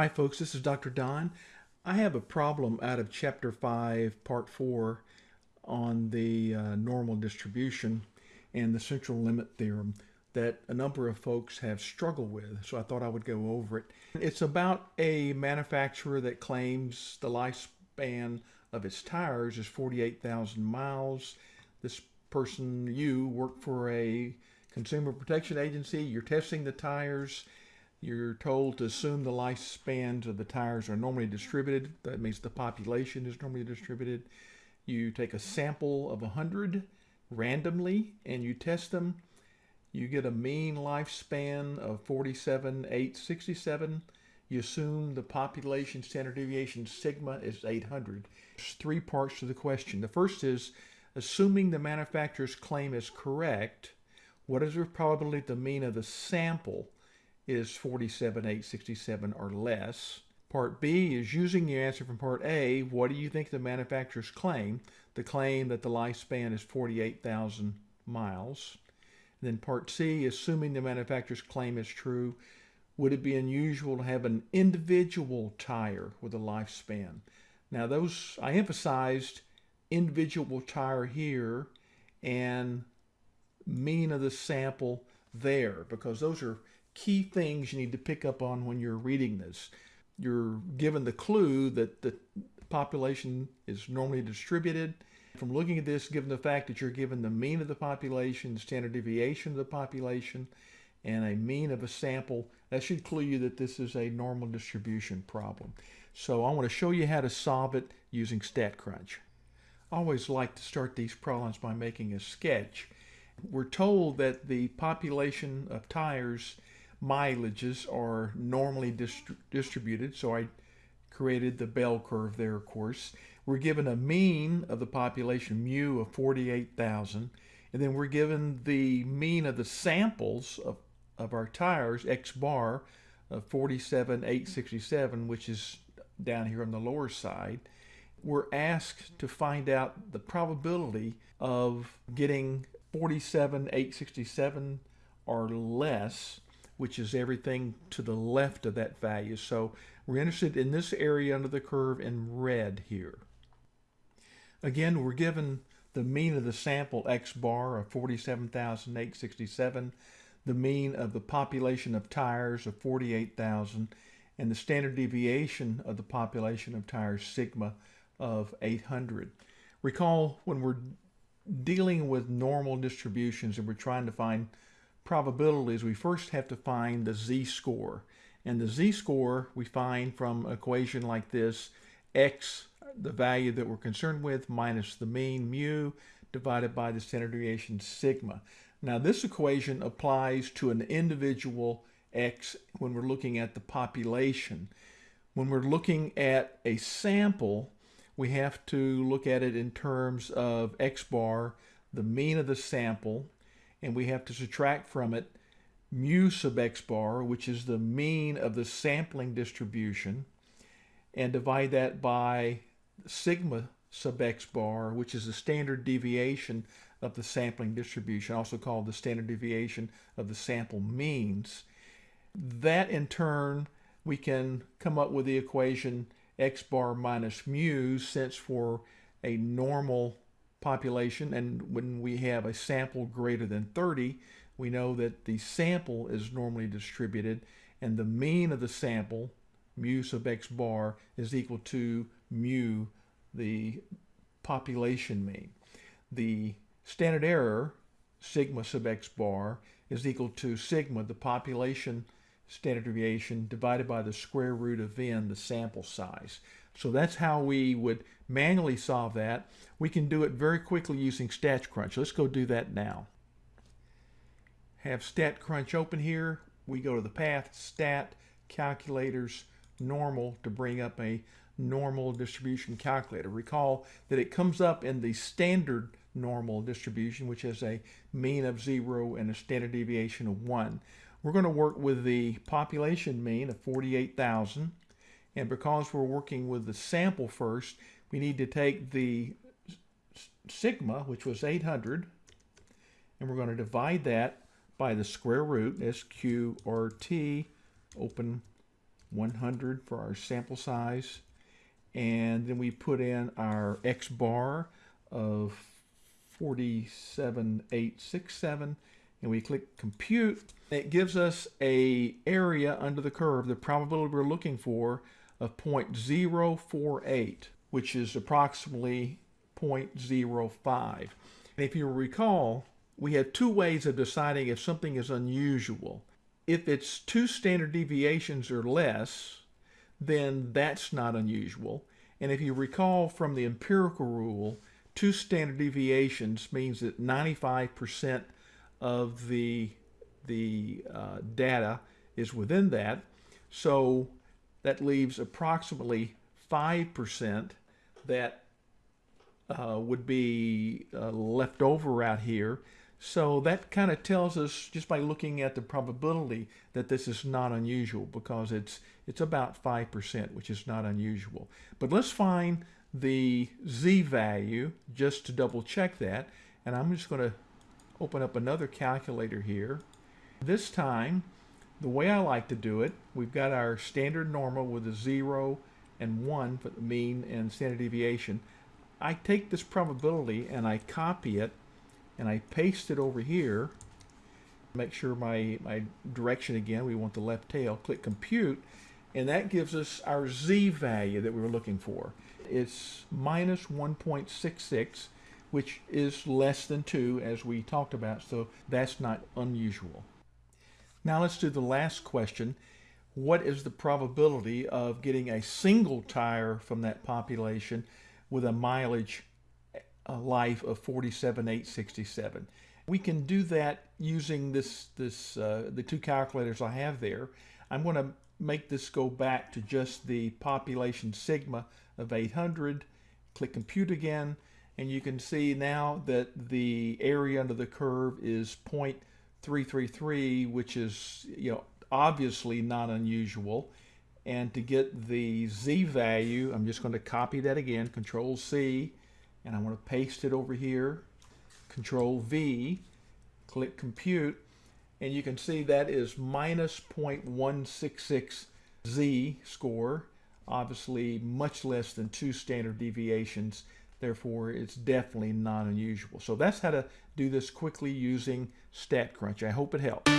Hi folks, this is Dr. Don. I have a problem out of chapter 5 part 4 on the uh, normal distribution and the central limit theorem that a number of folks have struggled with so I thought I would go over it. It's about a manufacturer that claims the lifespan of its tires is 48,000 miles. This person, you, work for a consumer protection agency, you're testing the tires you're told to assume the lifespans of the tires are normally distributed. That means the population is normally distributed. You take a sample of 100 randomly and you test them. You get a mean lifespan of 47,867. You assume the population standard deviation sigma is 800. There's three parts to the question. The first is assuming the manufacturer's claim is correct, what is the probability the mean of the sample is 47,867 or less. Part B is using the answer from Part A, what do you think the manufacturers claim? The claim that the lifespan is 48,000 miles. And then Part C, assuming the manufacturer's claim is true, would it be unusual to have an individual tire with a lifespan? Now those, I emphasized individual tire here and mean of the sample there because those are key things you need to pick up on when you're reading this. You're given the clue that the population is normally distributed. From looking at this, given the fact that you're given the mean of the population, standard deviation of the population, and a mean of a sample, that should clue you that this is a normal distribution problem. So I want to show you how to solve it using StatCrunch. I always like to start these problems by making a sketch. We're told that the population of tires mileages are normally dist distributed. So I created the bell curve there, of course. We're given a mean of the population, mu, of 48,000. And then we're given the mean of the samples of, of our tires, x bar, of 47,867, which is down here on the lower side. We're asked to find out the probability of getting 47,867 or less which is everything to the left of that value. So we're interested in this area under the curve in red here. Again, we're given the mean of the sample X bar of 47,867, the mean of the population of tires of 48,000, and the standard deviation of the population of tires sigma of 800. Recall when we're dealing with normal distributions and we're trying to find probabilities, we first have to find the z-score. And the z-score we find from an equation like this, x, the value that we're concerned with, minus the mean, mu, divided by the standard deviation, sigma. Now this equation applies to an individual x when we're looking at the population. When we're looking at a sample, we have to look at it in terms of x bar, the mean of the sample, and we have to subtract from it mu sub x bar, which is the mean of the sampling distribution, and divide that by sigma sub x bar, which is the standard deviation of the sampling distribution, also called the standard deviation of the sample means. That in turn, we can come up with the equation x bar minus mu, since for a normal population and when we have a sample greater than 30 we know that the sample is normally distributed and the mean of the sample mu sub x bar is equal to mu the population mean. The standard error sigma sub x bar is equal to sigma the population standard deviation divided by the square root of n the sample size. So that's how we would manually solve that. We can do it very quickly using StatCrunch. Let's go do that now. Have StatCrunch open here. We go to the path, Stat, Calculators, Normal to bring up a normal distribution calculator. Recall that it comes up in the standard normal distribution, which has a mean of zero and a standard deviation of one. We're going to work with the population mean of 48,000 and because we're working with the sample first, we need to take the sigma, which was 800, and we're going to divide that by the square root, SQ or T, open 100 for our sample size. And then we put in our X bar of 47867 and we click compute. It gives us a area under the curve, the probability we're looking for of 0.048, which is approximately 0.05. And if you recall, we have two ways of deciding if something is unusual. If it's two standard deviations or less, then that's not unusual. And if you recall from the empirical rule, two standard deviations means that 95% of the, the uh, data is within that. So that leaves approximately 5% that uh, would be uh, left over out here. So that kind of tells us just by looking at the probability that this is not unusual because it's it's about 5%, which is not unusual. But let's find the z value just to double check that. And I'm just going to open up another calculator here. This time, the way I like to do it, we've got our standard normal with a 0 and 1 for the mean and standard deviation. I take this probability and I copy it and I paste it over here. Make sure my, my direction again, we want the left tail. Click compute and that gives us our z value that we were looking for. It's minus 1.66 which is less than 2 as we talked about, so that's not unusual. Now let's do the last question. What is the probability of getting a single tire from that population with a mileage a life of 47,867? We can do that using this, this uh, the two calculators I have there. I'm going to make this go back to just the population sigma of 800. Click compute again and you can see now that the area under the curve is 0.333 which is you know obviously not unusual. And to get the z value I'm just going to copy that again control C and I want to paste it over here. Control V click compute and you can see that is minus 0.166 z score. Obviously much less than two standard deviations Therefore, it's definitely not unusual. So that's how to do this quickly using StatCrunch. I hope it helps.